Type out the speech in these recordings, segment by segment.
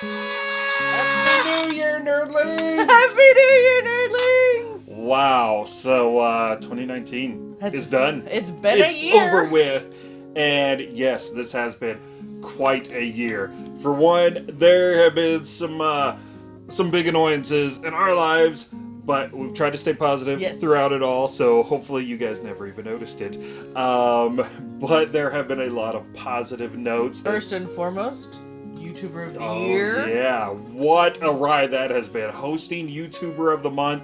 Happy New Year, nerdlings! Happy New Year, nerdlings! Wow, so uh, 2019 That's- is done. It's been it's a year. over with. And yes, this has been quite a year. For one, there have been some uh, some big annoyances in our lives, but we've tried to stay positive Yes. throughout it all. So hopefully, you guys never even noticed it. Um, but there have been a lot of positive notes. First and foremost, YouTuber of the Oh, Year. Yeah, what a ride that has been. Hosting YouTuber of the Month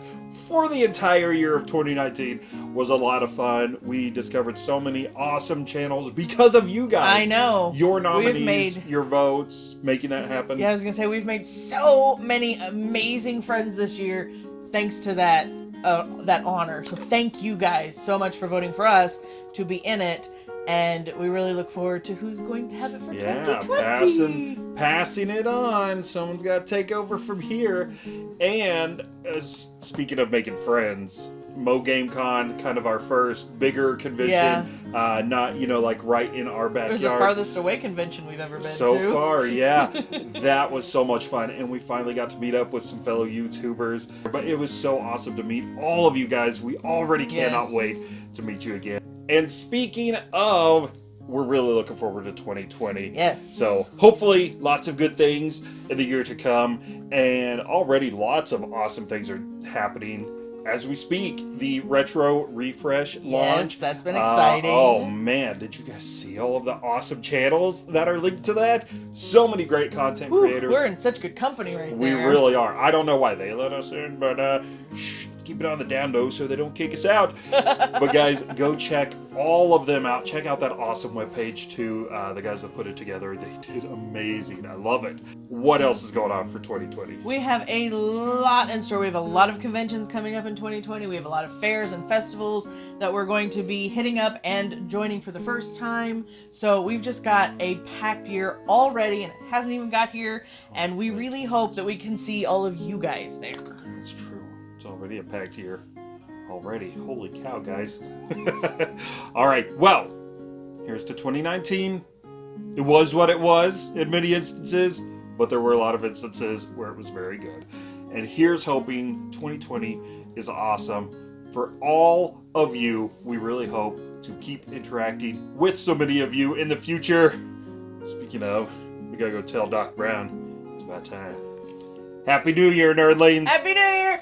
for the entire year of 2019 was a lot of fun. We discovered so many awesome channels because of you guys. I know. Your nominees, made- your votes, making that happen. Yeah, I was gonna say we've made so many amazing friends this year, thanks to that uh, that honor. So thank you guys so much for voting for us to be in it, and we really look forward to who's going to have it for Yeah, 2020. passing, passing it on. Someone's got to take over from here. And as speaking of making friends, Mo Game Con, kind of our first bigger convention. Yeah. Uh, not you know like right in our backyard. It was the farthest away convention we've ever been so to. far yeah that was so much fun and we finally got to meet up with some fellow youtubers but it was so awesome to meet all of you guys we already cannot Yes. wait to meet you again and speaking of we're really looking forward to 2020 Yes. so hopefully lots of good things in the year to come and already lots of awesome things are happening as we speak the retro refresh launch Yes, that's been uh, exciting. oh man, did you guys see all of the awesome channels that are linked to that? So many great content Whew, creators. we're in such good company right now. we really are. I don't know why they let us in, but uh, keep it on the down low so they don't kick us out. but guys, go check all of them out. Check out that awesome webpage too. Uh, the guys that put it together, they did amazing. I love it. What else is going on for 2020? We have a lot in store. We have a lot of conventions coming up in 2020. We have a lot of fairs and festivals that we're going to be hitting up and joining for the first time. So we've just got a packed year already and it hasn't even got here. And we really hope that we can see all of you guys there. That's true. It's already a packed year. Already. Holy cow, guys. All right. Well, here's to 2019. It was what it was in many instances, but there were a lot of instances where it was very good. And here's hoping 2020 is awesome for all of you. We really hope to keep interacting with so many of you in the future. Speaking of, we gotta go tell Doc Brown. It's about time. Happy New Year, nerdlings! Happy New Year!